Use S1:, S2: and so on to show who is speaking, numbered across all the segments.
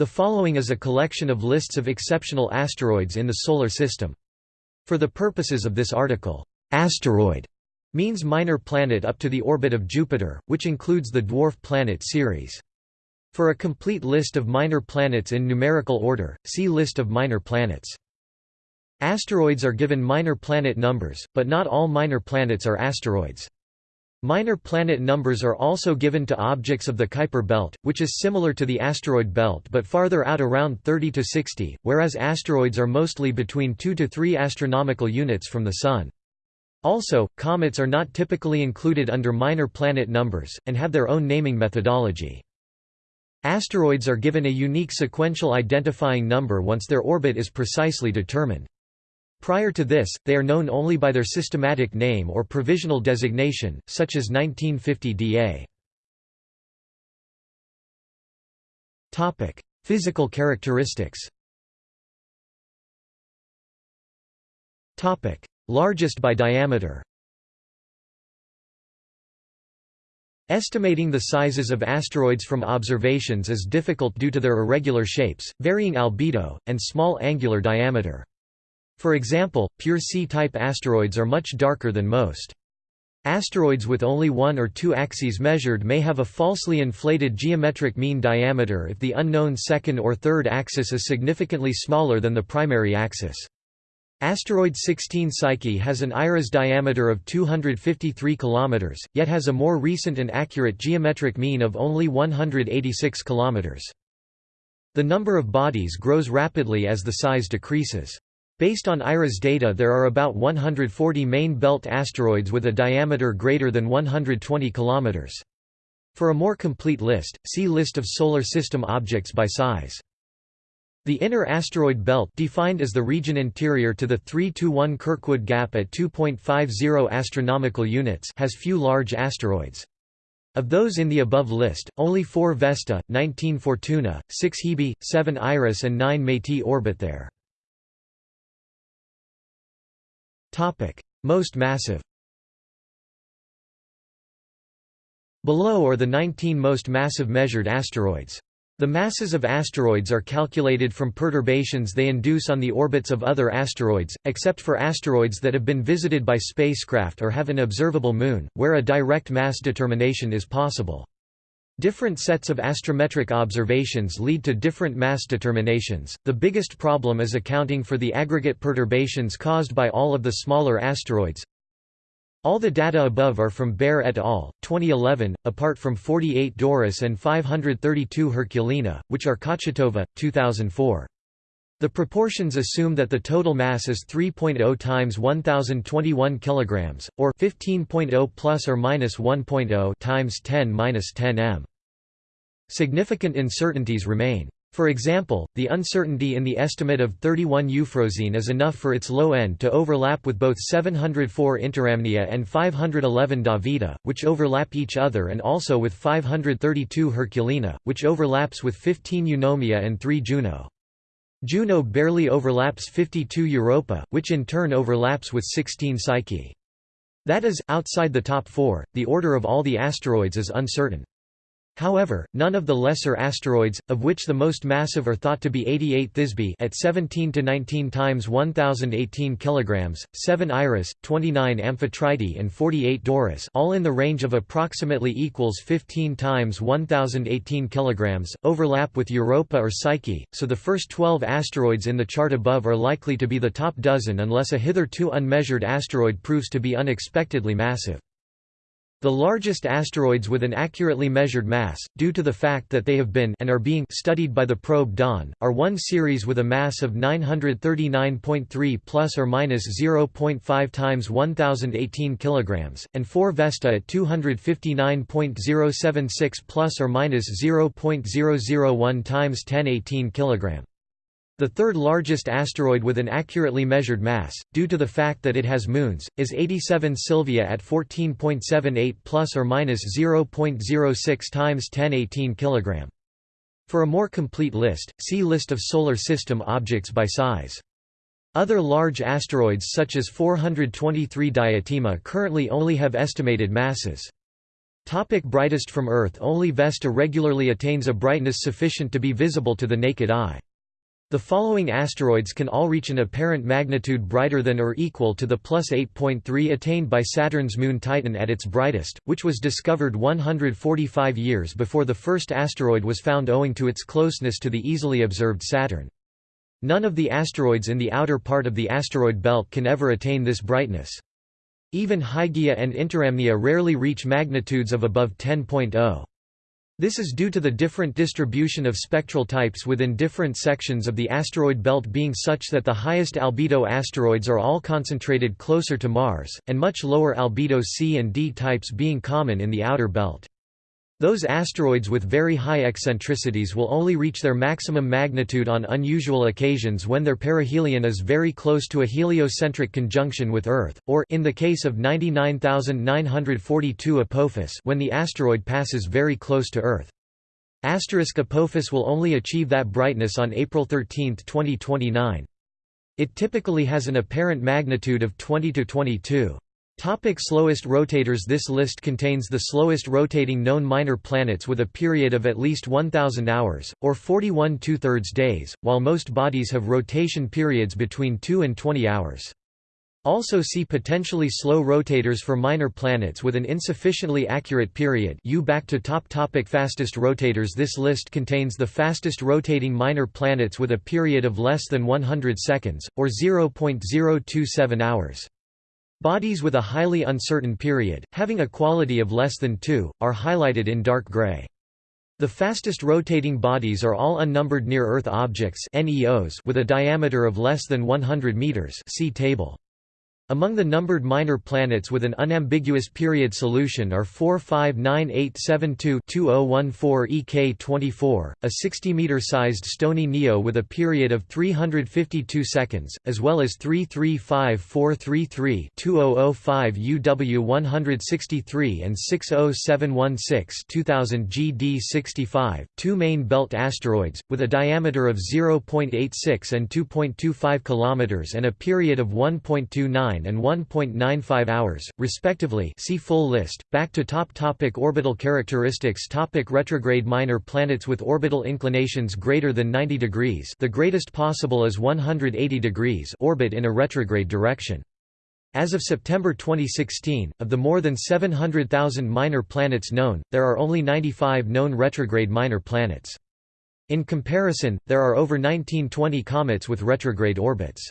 S1: The following is a collection of lists of exceptional asteroids in the Solar System. For the purposes of this article, asteroid means minor planet up to the orbit of Jupiter, which includes the dwarf planet Ceres. For a complete list of minor planets in numerical order, see List of minor planets. Asteroids are given minor planet numbers, but not all minor planets are asteroids. Minor planet numbers are also given to objects of the Kuiper belt, which is similar to the asteroid belt but farther out around 30 to 60, whereas asteroids are mostly between 2 to 3 astronomical units from the Sun. Also, comets are not typically included under minor planet numbers, and have their own naming methodology. Asteroids are given a unique sequential identifying number once their orbit is precisely determined. Prior to this, they are known only by their systematic name or provisional designation, such as 1950 DA. Physical characteristics Largest by diameter Estimating the sizes of asteroids from observations is difficult due to their irregular shapes, varying albedo, and small angular diameter. For example, pure C-type asteroids are much darker than most. Asteroids with only one or two axes measured may have a falsely inflated geometric mean diameter if the unknown second or third axis is significantly smaller than the primary axis. Asteroid 16 Psyche has an IRAS diameter of 253 km, yet has a more recent and accurate geometric mean of only 186 km. The number of bodies grows rapidly as the size decreases. Based on IRAS data there are about 140 main belt asteroids with a diameter greater than 120 km. For a more complete list, see List of Solar System objects by size. The inner asteroid belt defined as the region interior to the 3–1 Kirkwood gap at 2.50 astronomical units has few large asteroids. Of those in the above list, only 4 Vesta, 19 Fortuna, 6 Hebe, 7 Iris and 9 Métis orbit there. Topic: Most massive. Below are the 19 most massive measured asteroids. The masses of asteroids are calculated from perturbations they induce on the orbits of other asteroids, except for asteroids that have been visited by spacecraft or have an observable moon, where a direct mass determination is possible. Different sets of astrometric observations lead to different mass determinations. The biggest problem is accounting for the aggregate perturbations caused by all of the smaller asteroids. All the data above are from Baer et al. 2011, apart from 48 Doris and 532 Herculina, which are Kochetkova, 2004. The proportions assume that the total mass is 3.0 times 1021 kilograms or 15.0 plus or minus 1.0 times 10 minus 10 m. Significant uncertainties remain. For example, the uncertainty in the estimate of 31 Euphrosyne is enough for its low end to overlap with both 704 Interamnia and 511 Davida, which overlap each other and also with 532 Herculina, which overlaps with 15 Eunomia and 3 Juno. Juno barely overlaps 52 Europa, which in turn overlaps with 16 Psyche. That is, outside the top four, the order of all the asteroids is uncertain. However, none of the lesser asteroids, of which the most massive are thought to be 88 Thisbe at 17 to 19 times 1018 kilograms, 7 Iris, 29 Amphitrite and 48 Doris, all in the range of approximately equals 15 times 1018 kilograms, overlap with Europa or Psyche, so the first 12 asteroids in the chart above are likely to be the top dozen unless a hitherto unmeasured asteroid proves to be unexpectedly massive. The largest asteroids with an accurately measured mass, due to the fact that they have been and are being studied by the probe Dawn, are one Ceres with a mass of 939.3 plus or minus 0.5 times 1018 kilograms, and 4 Vesta at 259.076 plus or minus 0.001 times 1018 kilogram. The third largest asteroid with an accurately measured mass, due to the fact that it has moons, is 87 Sylvia at 14.78 plus or minus 0.06 times 1018 kg. For a more complete list, see List of Solar System objects by size. Other large asteroids such as 423 Diotima currently only have estimated masses. Topic brightest from Earth Only Vesta regularly attains a brightness sufficient to be visible to the naked eye. The following asteroids can all reach an apparent magnitude brighter than or equal to the plus 8.3 attained by Saturn's moon Titan at its brightest, which was discovered 145 years before the first asteroid was found owing to its closeness to the easily observed Saturn. None of the asteroids in the outer part of the asteroid belt can ever attain this brightness. Even Hygiea and Interamnia rarely reach magnitudes of above 10.0. This is due to the different distribution of spectral types within different sections of the asteroid belt being such that the highest albedo asteroids are all concentrated closer to Mars, and much lower albedo C and D types being common in the outer belt. Those asteroids with very high eccentricities will only reach their maximum magnitude on unusual occasions when their perihelion is very close to a heliocentric conjunction with Earth, or in the case of 99942 Apophis when the asteroid passes very close to Earth. Asterisk Apophis will only achieve that brightness on April 13, 2029. It typically has an apparent magnitude of 20 to 22. Topic slowest rotators This list contains the slowest rotating known minor planets with a period of at least 1,000 hours, or 41 two-thirds days, while most bodies have rotation periods between 2 and 20 hours. Also see potentially slow rotators for minor planets with an insufficiently accurate period U back to top topic Fastest rotators This list contains the fastest rotating minor planets with a period of less than 100 seconds, or 0.027 hours. Bodies with a highly uncertain period, having a quality of less than 2, are highlighted in dark gray. The fastest rotating bodies are all unnumbered near-Earth objects with a diameter of less than 100 meters see table. Among the numbered minor planets with an unambiguous period solution are 459872-2014 EK24, a 60-meter-sized stony Neo with a period of 352 seconds, as well as 335433-2005 UW163 and 60716-2000 GD65, two main belt asteroids, with a diameter of 0.86 and 2.25 km and a period of 1.29 and 1.95 hours, respectively see full list. Back to top topic Orbital characteristics topic Retrograde minor planets with orbital inclinations greater than 90 degrees the greatest possible is 180 degrees orbit in a retrograde direction. As of September 2016, of the more than 700,000 minor planets known, there are only 95 known retrograde minor planets. In comparison, there are over 1920 comets with retrograde orbits.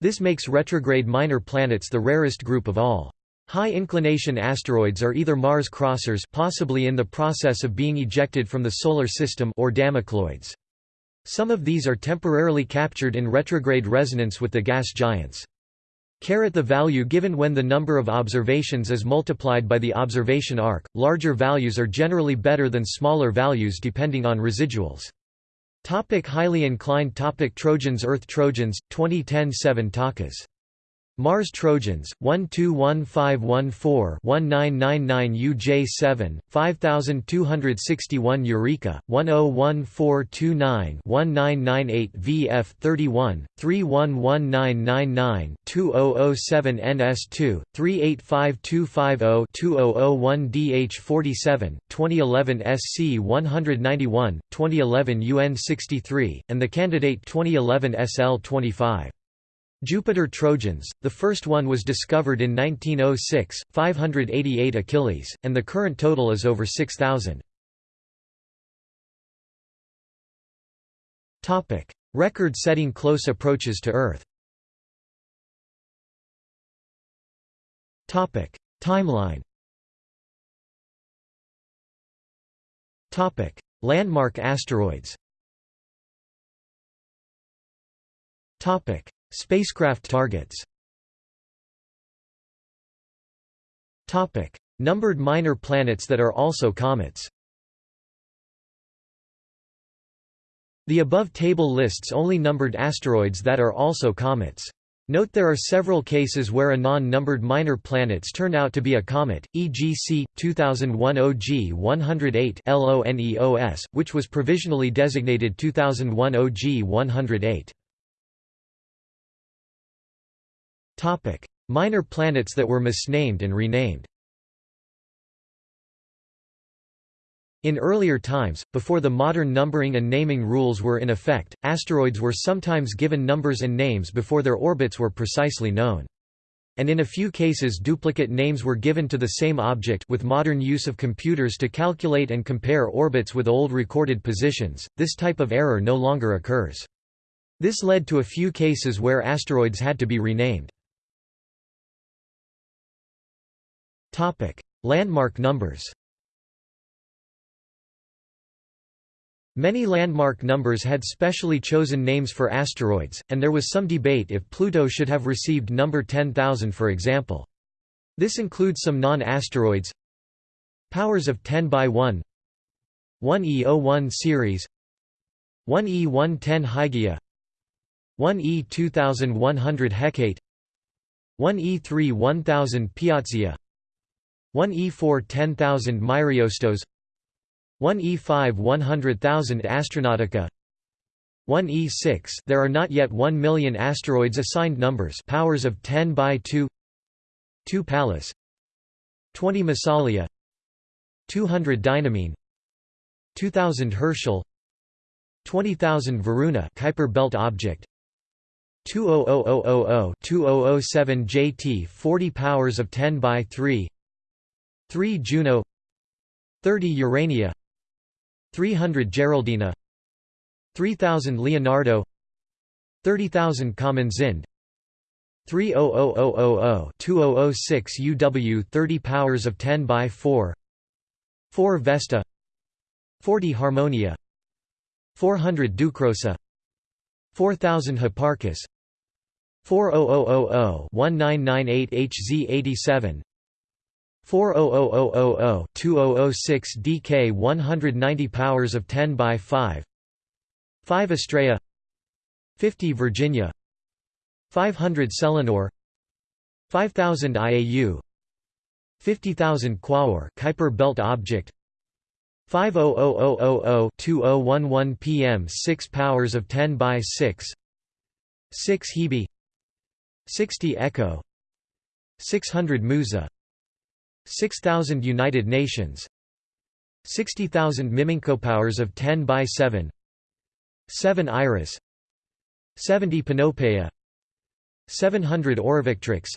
S1: This makes retrograde minor planets the rarest group of all. High-inclination asteroids are either Mars crossers possibly in the process of being ejected from the Solar System or Damocloids. Some of these are temporarily captured in retrograde resonance with the gas giants. Caret the value given when the number of observations is multiplied by the observation arc, larger values are generally better than smaller values depending on residuals. Topic highly inclined topic Trojans Earth Trojans, 2010 7 Takas Mars Trojans, 121514-1999 UJ7, 5261 Eureka, 101429-1998 VF 31, 311999 2007 NS2, 385250-2001 DH47, 2011 SC 191, 2011 UN 63, and the candidate 2011 SL 25. Jupiter Trojans, the first one was discovered in 1906, 588 Achilles, and the current total is over 6,000. Record-setting close approaches to Earth. Timeline. Landmark asteroids Spacecraft targets Numbered minor planets that are also comets The above table lists only numbered asteroids that are also comets. Note there are several cases where a non-numbered minor planets turn out to be a comet, e.g. C. 2001 OG 108 LONEOS, which was provisionally designated 2001 OG 108. Topic: Minor planets that were misnamed and renamed. In earlier times, before the modern numbering and naming rules were in effect, asteroids were sometimes given numbers and names before their orbits were precisely known. And in a few cases duplicate names were given to the same object with modern use of computers to calculate and compare orbits with old recorded positions, this type of error no longer occurs. This led to a few cases where asteroids had to be renamed. Landmark numbers Many landmark numbers had specially chosen names for asteroids, and there was some debate if Pluto should have received number 10,000 for example. This includes some non-asteroids. Powers of 10 by 1 1E01 Ceres. 1E110 Hygiea 1E 2100 Hecate. 1E3 1000 Piazzia 1E4 10000 Myriostos 1E5 100,000 Astronautica 1E6 There are not yet 1 million asteroids assigned numbers powers of 10 by 2 2 Pallas 20 Massalia 200 Dynamene 2000 Herschel 20000 Varuna Kuiper belt object 200000 2007 JT 40 powers of 10 by 3 3 Juno 30 Urania 300 Geraldina 3000 Leonardo 30000 Camenzind 300000 2006 UW 30 powers of 10 by 4 4 Vesta 40 Harmonia 400 Ducrosa 4000 Hipparchus 40000 1998 HZ87 40000-2006 DK 190 powers of 10 by 5 5 Estrella. 50 Virginia. 500 Selinur. 5000 IAU 50000 Quaoar Kuiper belt object. 500000-2011 PM 6 powers of 10 by 6 6 Hebe. 60 Echo. 600 Musa 6,000 United Nations 60,000 Miminko powers of 10 by 7 7 Iris 70 Panopeia 700 Aurovictrix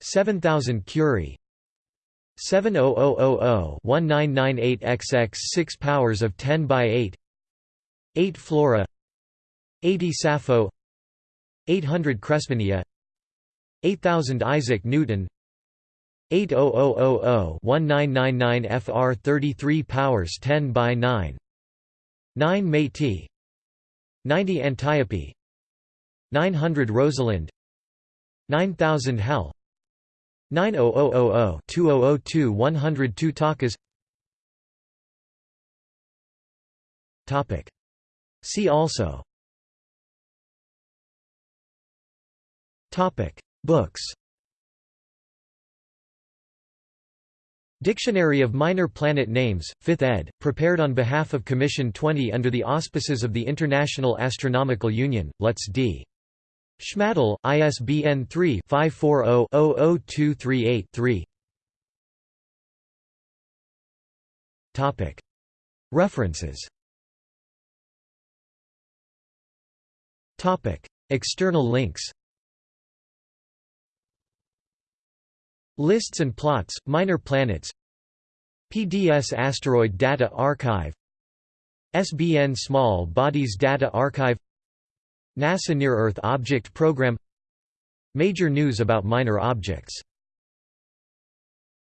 S1: 7000 Curie 70000-1998XX 6 powers of 10 by 8 8 Flora 80 Sappho 800 Crespinilla 8000 Isaac Newton 80000-1999 FR 33 powers 10 by 9 9 Métis 90 Antiope. 900 Rosalind 9000 Hell. 90000-2002 102 Takas. Topic. See also. Topic. Books Dictionary of Minor Planet Names, 5th ed., prepared on behalf of Commission 20 under the auspices of the International Astronomical Union, Lutz D. Schmadel, ISBN 3-540-00238-3 References. External links Lists and plots, minor planets. PDS Asteroid Data Archive. SBN Small Bodies Data Archive. NASA Near-Earth Object Program. Major news about minor objects